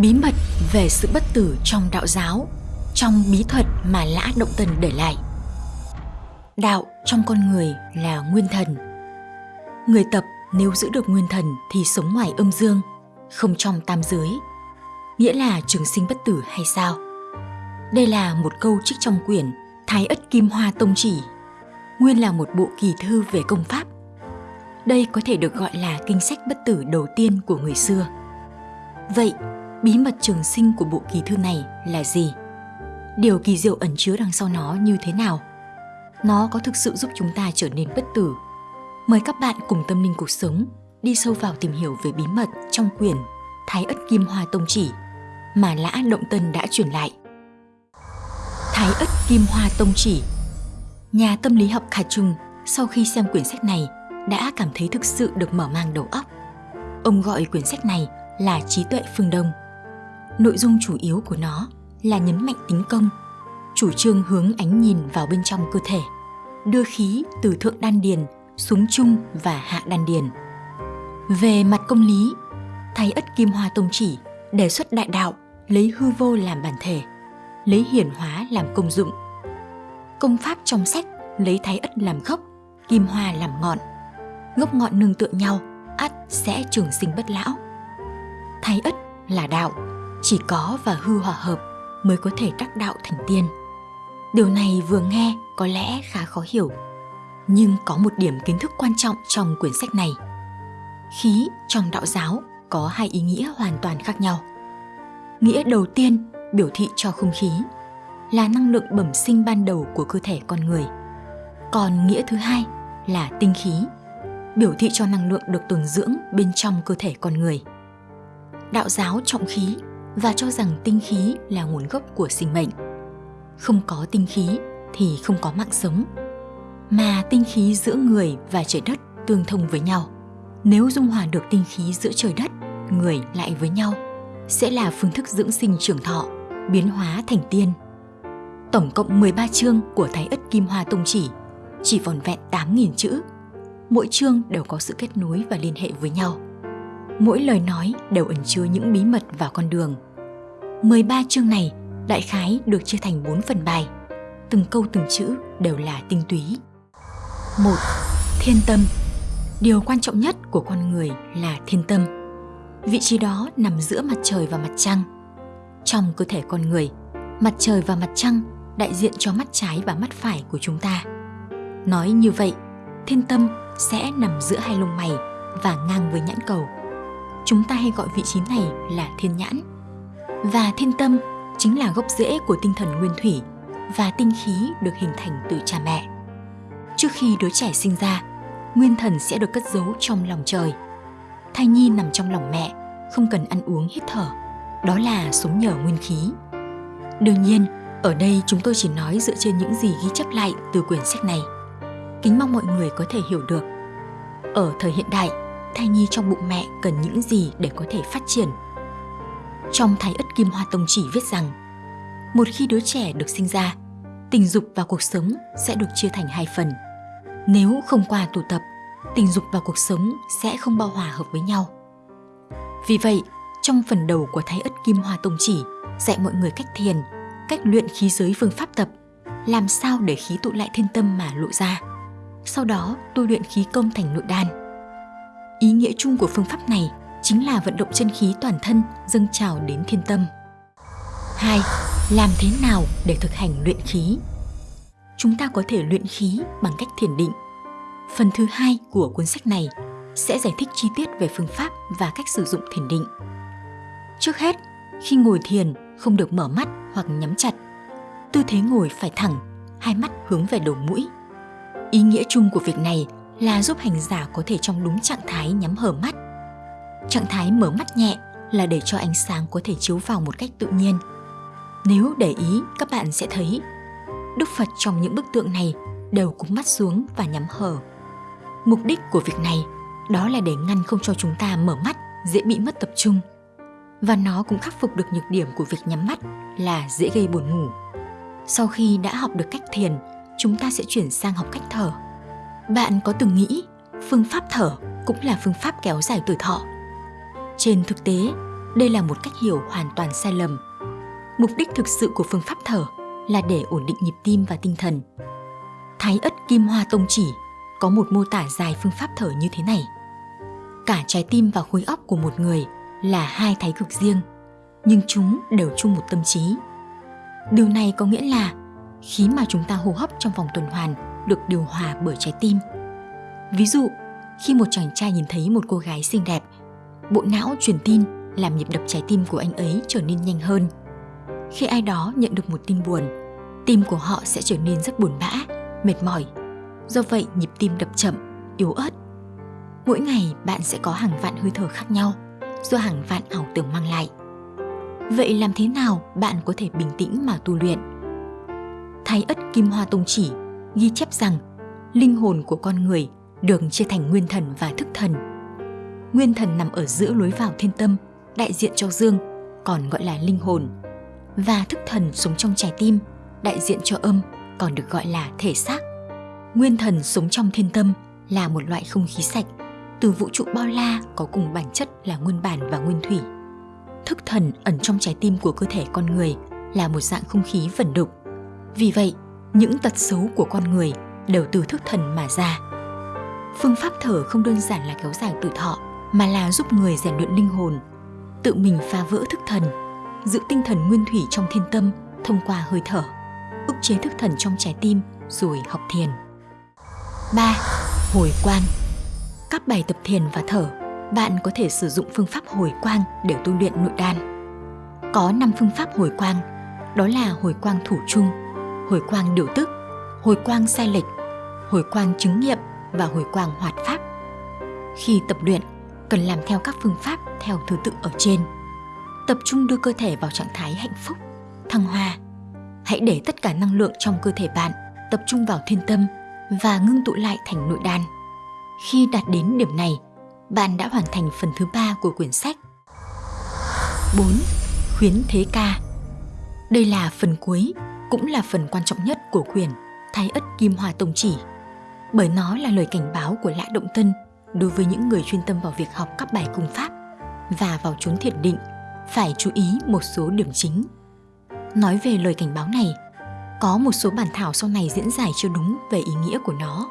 Bí mật về sự bất tử trong đạo giáo, trong bí thuật mà Lã Động Tần để lại. Đạo trong con người là nguyên thần. Người tập nếu giữ được nguyên thần thì sống ngoài âm dương, không trong tam giới. Nghĩa là trường sinh bất tử hay sao? Đây là một câu trích trong quyển Thái Ất Kim Hoa Tông Chỉ, nguyên là một bộ kỳ thư về công pháp. Đây có thể được gọi là kinh sách bất tử đầu tiên của người xưa. Vậy, bí mật trường sinh của bộ kỳ thư này là gì? Điều kỳ diệu ẩn chứa đằng sau nó như thế nào? Nó có thực sự giúp chúng ta trở nên bất tử? Mời các bạn cùng tâm linh cuộc sống đi sâu vào tìm hiểu về bí mật trong quyển Thái Ất Kim Hoa Tông Chỉ mà Lã Động Tân đã truyền lại. Thái Ất Kim Hoa Tông Chỉ, Nhà tâm lý học Khả Trung sau khi xem quyển sách này đã cảm thấy thực sự được mở mang đầu óc. Ông gọi quyển sách này là trí tuệ phương Đông. Nội dung chủ yếu của nó là nhấn mạnh tính công, chủ trương hướng ánh nhìn vào bên trong cơ thể, đưa khí từ thượng đan điền xuống trung và hạ đan điền. Về mặt công lý, Thái Ất Kim Hoa Tông chỉ đề xuất đại đạo lấy hư vô làm bản thể, lấy hiển hóa làm công dụng. Công pháp trong sách lấy Thái Ất làm gốc, Kim Hoa làm ngọn. Gốc ngọn nương tựa nhau, ắt sẽ trường sinh bất lão. Thái Ất là đạo, chỉ có và hư hòa hợp mới có thể đắc đạo thành tiên. Điều này vừa nghe có lẽ khá khó hiểu, nhưng có một điểm kiến thức quan trọng trong quyển sách này. Khí trong đạo giáo có hai ý nghĩa hoàn toàn khác nhau. Nghĩa đầu tiên biểu thị cho không khí là năng lượng bẩm sinh ban đầu của cơ thể con người. Còn nghĩa thứ hai là tinh khí, biểu thị cho năng lượng được tồn dưỡng bên trong cơ thể con người. Đạo giáo trọng khí và cho rằng tinh khí là nguồn gốc của sinh mệnh. Không có tinh khí thì không có mạng sống. Mà tinh khí giữa người và trời đất tương thông với nhau. Nếu dung hòa được tinh khí giữa trời đất, người lại với nhau, sẽ là phương thức dưỡng sinh trưởng thọ, biến hóa thành tiên. Tổng cộng 13 chương của Thái Ất Kim Hoa Tông Chỉ, chỉ vòn vẹn 8.000 chữ. Mỗi chương đều có sự kết nối và liên hệ với nhau. Mỗi lời nói đều ẩn chứa những bí mật và con đường. 13 chương này đại khái được chia thành 4 phần bài. Từng câu từng chữ đều là tinh túy. 1. Thiên tâm Điều quan trọng nhất của con người là thiên tâm. Vị trí đó nằm giữa mặt trời và mặt trăng. Trong cơ thể con người, mặt trời và mặt trăng đại diện cho mắt trái và mắt phải của chúng ta. Nói như vậy, thiên tâm sẽ nằm giữa hai lông mày và ngang với nhãn cầu. Chúng ta hay gọi vị trí này là thiên nhãn. Và thiên tâm chính là gốc rễ của tinh thần nguyên thủy và tinh khí được hình thành từ cha mẹ. Trước khi đứa trẻ sinh ra, nguyên thần sẽ được cất giấu trong lòng trời. Thai nhi nằm trong lòng mẹ, không cần ăn uống hít thở. Đó là sống nhờ nguyên khí. Đương nhiên, ở đây chúng tôi chỉ nói dựa trên những gì ghi chép lại từ quyển sách này. Kính mong mọi người có thể hiểu được. Ở thời hiện đại, thai nhi trong bụng mẹ cần những gì để có thể phát triển. Trong Thái Ất Kim Hoa Tông chỉ viết rằng, một khi đứa trẻ được sinh ra, tình dục và cuộc sống sẽ được chia thành hai phần. Nếu không qua tụ tập, tình dục và cuộc sống sẽ không bao hòa hợp với nhau. Vì vậy, trong phần đầu của Thái Ất Kim Hoa Tông chỉ dạy mọi người cách thiền, cách luyện khí giới phương pháp tập, làm sao để khí tụ lại thiên tâm mà lộ ra. Sau đó tu luyện khí công thành nội đan. Ý nghĩa chung của phương pháp này chính là vận động chân khí toàn thân dâng trào đến thiên tâm. 2. Làm thế nào để thực hành luyện khí? Chúng ta có thể luyện khí bằng cách thiền định. Phần thứ hai của cuốn sách này sẽ giải thích chi tiết về phương pháp và cách sử dụng thiền định. Trước hết, khi ngồi thiền không được mở mắt hoặc nhắm chặt. Tư thế ngồi phải thẳng, hai mắt hướng về đầu mũi. Ý nghĩa chung của việc này là giúp hành giả có thể trong đúng trạng thái nhắm hở mắt. Trạng thái mở mắt nhẹ là để cho ánh sáng có thể chiếu vào một cách tự nhiên. Nếu để ý, các bạn sẽ thấy Đức Phật trong những bức tượng này đều cúi mắt xuống và nhắm hở. Mục đích của việc này đó là để ngăn không cho chúng ta mở mắt dễ bị mất tập trung. Và nó cũng khắc phục được nhược điểm của việc nhắm mắt là dễ gây buồn ngủ. Sau khi đã học được cách thiền, chúng ta sẽ chuyển sang học cách thở. Bạn có từng nghĩ phương pháp thở cũng là phương pháp kéo dài tuổi thọ? Trên thực tế, Đây là một cách hiểu hoàn toàn sai lầm. Mục đích thực sự của phương pháp thở là để ổn định nhịp tim và tinh thần. Thái ất kim hoa tông chỉ có một mô tả dài phương pháp thở như thế này. Cả trái tim và khối óc của một người là hai thái cực riêng, nhưng chúng đều chung một tâm trí. Điều này có nghĩa là khí mà chúng ta hô hấp trong vòng tuần hoàn được điều hòa bởi trái tim. Ví dụ, khi một chàng trai nhìn thấy một cô gái xinh đẹp, bộ não truyền tin làm nhịp đập trái tim của anh ấy trở nên nhanh hơn. Khi ai đó nhận được một tin buồn, tim của họ sẽ trở nên rất buồn bã, mệt mỏi. Do vậy, nhịp tim đập chậm, yếu ớt. Mỗi ngày bạn sẽ có hàng vạn hơi thở khác nhau do hàng vạn ảo tưởng mang lại. Vậy làm thế nào bạn có thể bình tĩnh mà tu luyện? Thái ất Kim Hoa Tông chỉ ghi chép rằng linh hồn của con người được chia thành nguyên thần và thức thần. Nguyên thần nằm ở giữa lối vào thiên tâm, đại diện cho dương, còn gọi là linh hồn. Và thức thần sống trong trái tim, đại diện cho âm, còn được gọi là thể xác. Nguyên thần sống trong thiên tâm là một loại không khí sạch, từ vũ trụ bao la có cùng bản chất là nguyên bản và nguyên thủy. Thức thần ẩn trong trái tim của cơ thể con người là một dạng không khí vẩn đục. Vì vậy, những tật xấu của con người đều từ thức thần mà ra. Phương pháp thở không đơn giản là kéo dài tuổi thọ, mà là giúp người rèn luyện linh hồn, tự mình phá vỡ thức thần, giữ tinh thần nguyên thủy trong thiên tâm thông qua hơi thở, ức chế thức thần trong trái tim rồi học thiền. 3. Hồi quang Các bài tập thiền và thở, bạn có thể sử dụng phương pháp hồi quang để tu luyện nội đan. Có 5 phương pháp hồi quang, đó là hồi quang thủ chung, hồi quang điều tức, hồi quang sai lệch, hồi quang chứng nghiệm và hồi quang hoạt pháp. Khi tập luyện, cần làm theo các phương pháp theo thứ tự ở trên. Tập trung đưa cơ thể vào trạng thái hạnh phúc, thăng hoa. Hãy để tất cả năng lượng trong cơ thể bạn tập trung vào thiên tâm và ngưng tụ lại thành nội đan. Khi đạt đến điểm này, bạn đã hoàn thành phần thứ ba của quyển sách. 4. Khuyến thế ca Đây là phần cuối, cũng là phần quan trọng nhất của quyển Thái ất Kim hòa Tông Chỉ bởi nó là lời cảnh báo của Lã Động Tân đối với những người chuyên tâm vào việc học các bài cung pháp và vào chốn thiền định phải chú ý một số điểm chính. Nói về lời cảnh báo này, có một số bản thảo sau này diễn giải chưa đúng về ý nghĩa của nó.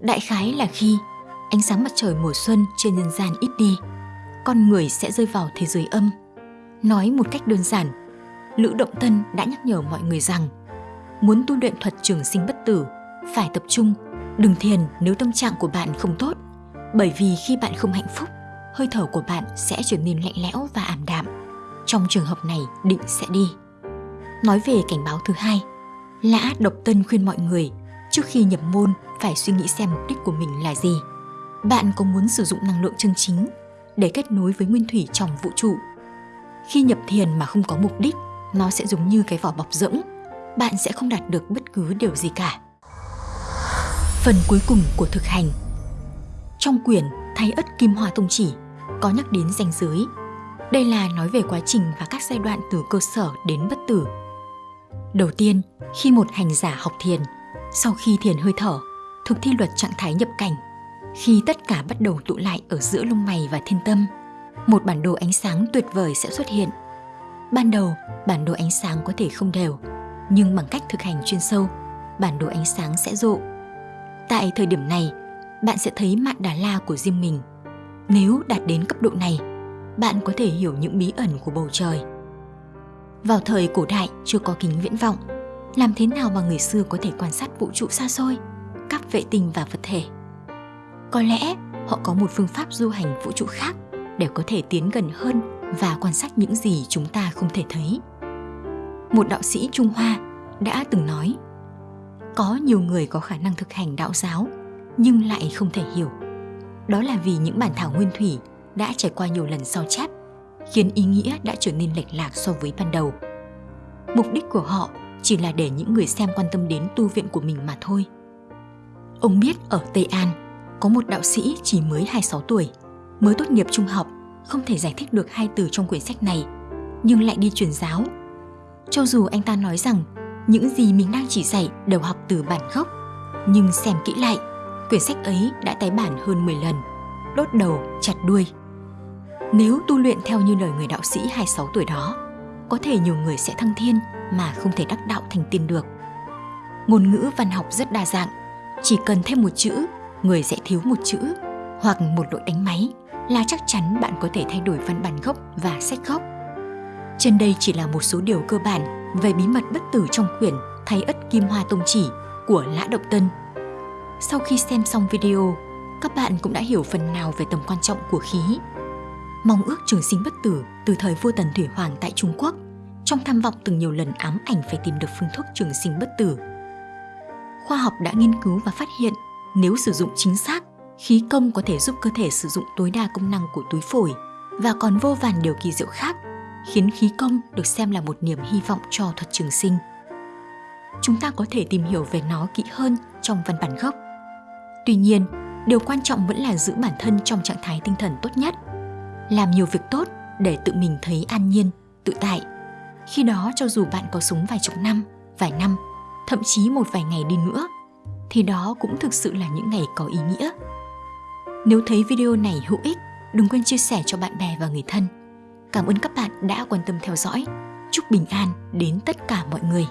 Đại khái là khi ánh sáng mặt trời mùa xuân trên nhân gian ít đi, con người sẽ rơi vào thế giới âm. Nói một cách đơn giản, Lữ Động Tân đã nhắc nhở mọi người rằng muốn tu luyện thuật trường sinh bất tử phải tập trung Đừng thiền nếu tâm trạng của bạn không tốt, bởi vì khi bạn không hạnh phúc, hơi thở của bạn sẽ trở nên lạnh lẽo và ảm đạm. Trong trường hợp này, định sẽ đi. Nói về cảnh báo thứ hai, Lã Độc Tân khuyên mọi người trước khi nhập môn phải suy nghĩ xem mục đích của mình là gì. Bạn có muốn sử dụng năng lượng chân chính để kết nối với nguyên thủy trong vũ trụ. Khi nhập thiền mà không có mục đích, nó sẽ giống như cái vỏ bọc rỗng, bạn sẽ không đạt được bất cứ điều gì cả. Phần cuối cùng của thực hành trong quyển Thay ất Kim Hoa Tông Chỉ có nhắc đến danh giới. Đây là nói về quá trình và các giai đoạn từ cơ sở đến bất tử. Đầu tiên, khi một hành giả học thiền, sau khi thiền hơi thở, thực thi luật trạng thái nhập cảnh, khi tất cả bắt đầu tụ lại ở giữa lông mày và thiên tâm, một bản đồ ánh sáng tuyệt vời sẽ xuất hiện. Ban đầu, bản đồ ánh sáng có thể không đều, nhưng bằng cách thực hành chuyên sâu, bản đồ ánh sáng sẽ rộ Tại thời điểm này, bạn sẽ thấy mạn Đà La của riêng mình. Nếu đạt đến cấp độ này, bạn có thể hiểu những bí ẩn của bầu trời. Vào thời cổ đại chưa có kính viễn vọng, làm thế nào mà người xưa có thể quan sát vũ trụ xa xôi, các vệ tinh và vật thể? Có lẽ họ có một phương pháp du hành vũ trụ khác để có thể tiến gần hơn và quan sát những gì chúng ta không thể thấy. Một đạo sĩ Trung Hoa đã từng nói có nhiều người có khả năng thực hành đạo giáo nhưng lại không thể hiểu. Đó là vì những bản thảo nguyên thủy đã trải qua nhiều lần sao chép khiến ý nghĩa đã trở nên lệch lạc so với ban đầu. Mục đích của họ chỉ là để những người xem quan tâm đến tu viện của mình mà thôi. Ông biết ở tây an có một đạo sĩ chỉ mới 26 tuổi mới tốt nghiệp trung học không thể giải thích được hai từ trong quyển sách này nhưng lại đi truyền giáo. Cho dù anh ta nói rằng những gì mình đang chỉ dạy đều học từ bản gốc. Nhưng xem kỹ lại, quyển sách ấy đã tái bản hơn 10 lần, đốt đầu, chặt đuôi. Nếu tu luyện theo như lời người đạo sĩ 26 tuổi đó, có thể nhiều người sẽ thăng thiên mà không thể đắc đạo thành tiên được. Ngôn ngữ văn học rất đa dạng, chỉ cần thêm một chữ, người sẽ thiếu một chữ hoặc một lỗi đánh máy là chắc chắn bạn có thể thay đổi văn bản gốc và sách gốc. Trên đây chỉ là một số điều cơ bản về bí mật bất tử trong quyển Thái ất kim hoa tông chỉ của Lã Động Tân. Sau khi xem xong video, các bạn cũng đã hiểu phần nào về tầm quan trọng của khí. Mong ước trường sinh bất tử từ thời vua Tần Thủy Hoàng tại Trung Quốc, trong tham vọng từng nhiều lần ám ảnh phải tìm được phương thuốc trường sinh bất tử. Khoa học đã nghiên cứu và phát hiện nếu sử dụng chính xác, khí công có thể giúp cơ thể sử dụng tối đa công năng của túi phổi và còn vô vàn điều kỳ diệu khác, khiến khí công được xem là một niềm hy vọng cho thuật trường sinh. Chúng ta có thể tìm hiểu về nó kỹ hơn trong văn bản gốc. Tuy nhiên, điều quan trọng vẫn là giữ bản thân trong trạng thái tinh thần tốt nhất, làm nhiều việc tốt để tự mình thấy an nhiên, tự tại. Khi đó cho dù bạn có sống vài chục năm, vài năm, thậm chí một vài ngày đi nữa, thì đó cũng thực sự là những ngày có ý nghĩa. Nếu thấy video này hữu ích, đừng quên chia sẻ cho bạn bè và người thân. Cảm ơn các bạn đã quan tâm theo dõi. Chúc bình an đến tất cả mọi người.